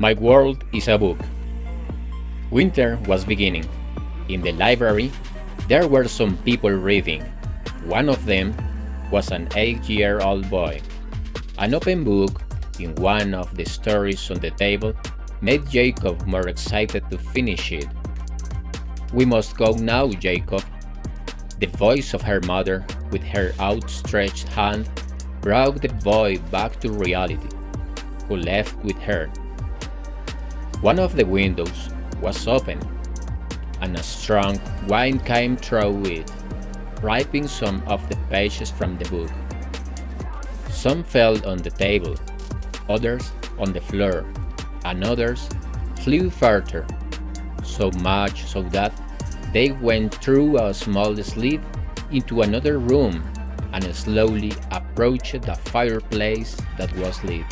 My world is a book. Winter was beginning. In the library, there were some people reading. One of them was an eight-year-old boy. An open book in one of the stories on the table made Jacob more excited to finish it. We must go now, Jacob. The voice of her mother, with her outstretched hand, brought the boy back to reality, who left with her. One of the windows was open, and a strong wind came through it, ripping some of the pages from the book. Some fell on the table, others on the floor, and others flew further, so much so that they went through a small slit into another room and slowly approached the fireplace that was lit.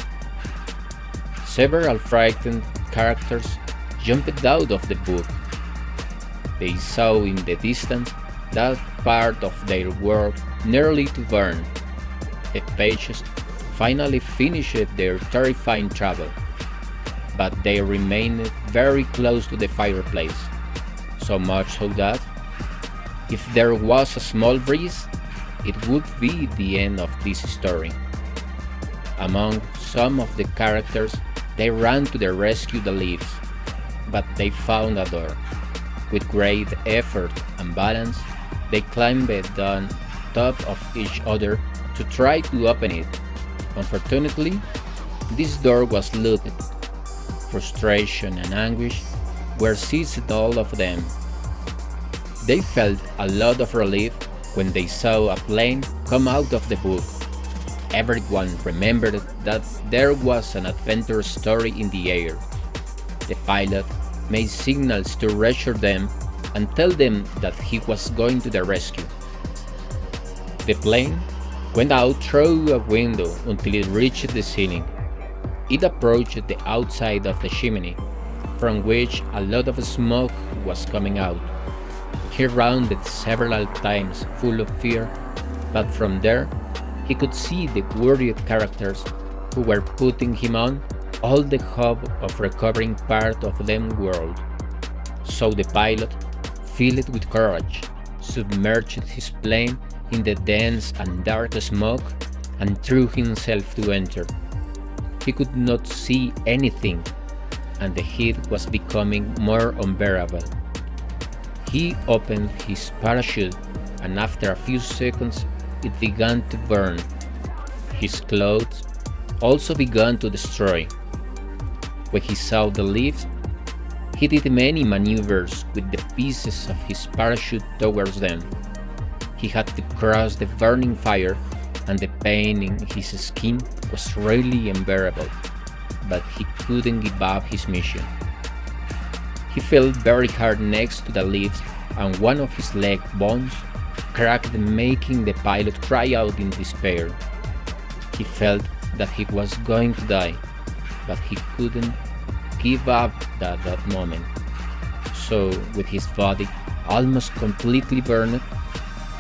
Several frightened characters jumped out of the book. They saw in the distance that part of their world nearly to burn. The pages finally finished their terrifying travel, but they remained very close to the fireplace, so much so that, if there was a small breeze, it would be the end of this story. Among some of the characters they ran to the rescue the leaves, but they found a door. With great effort and balance, they climbed on top of each other to try to open it. Unfortunately, this door was locked. Frustration and anguish were seized all of them. They felt a lot of relief when they saw a plane come out of the book Everyone remembered that there was an adventure story in the air. The pilot made signals to reassure them and tell them that he was going to the rescue. The plane went out through a window until it reached the ceiling. It approached the outside of the chimney, from which a lot of smoke was coming out. He rounded several times full of fear, but from there he could see the worried characters who were putting him on all the hope of recovering part of them world. So the pilot, filled with courage, submerged his plane in the dense and dark smoke and threw himself to enter. He could not see anything, and the heat was becoming more unbearable. He opened his parachute, and after a few seconds it began to burn. His clothes also began to destroy. When he saw the leaves, he did many maneuvers with the pieces of his parachute towards them. He had to cross the burning fire and the pain in his skin was really unbearable, but he couldn't give up his mission. He fell very hard next to the leaves and one of his leg bones cracked making the pilot cry out in despair. He felt that he was going to die, but he couldn't give up at that moment. So, with his body almost completely burned,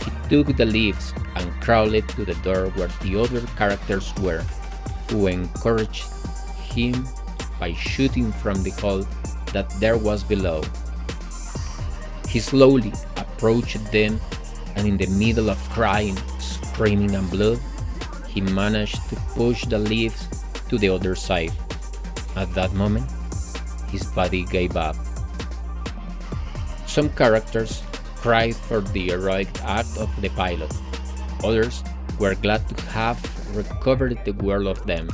he took the leaves and crawled to the door where the other characters were, who encouraged him by shooting from the hole that there was below. He slowly approached them and in the middle of crying, screaming and blood, he managed to push the leaves to the other side. At that moment, his body gave up. Some characters cried for the heroic act of the pilot. Others were glad to have recovered the world of them.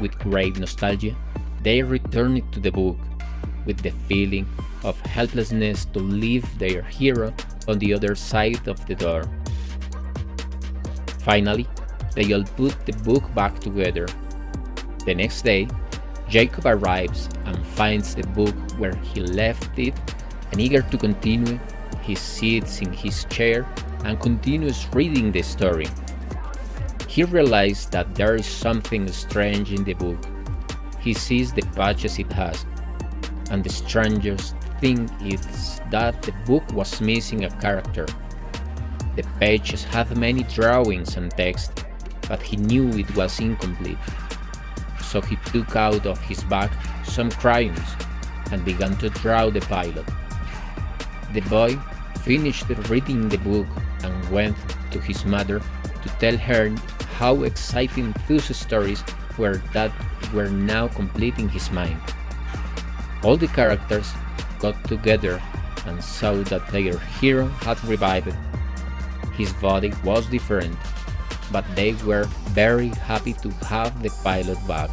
With great nostalgia, they returned to the book, with the feeling of helplessness to leave their hero on the other side of the door. Finally, they all put the book back together. The next day, Jacob arrives and finds the book where he left it and eager to continue, he sits in his chair and continues reading the story. He realizes that there is something strange in the book. He sees the patches it has, and the strangest thing is that the book was missing a character. The pages had many drawings and text, but he knew it was incomplete. so he took out of his bag some crayons and began to draw the pilot. The boy finished reading the book and went to his mother to tell her how exciting those stories were that were now completing his mind. All the characters got together and saw that their hero had revived. His body was different, but they were very happy to have the pilot back.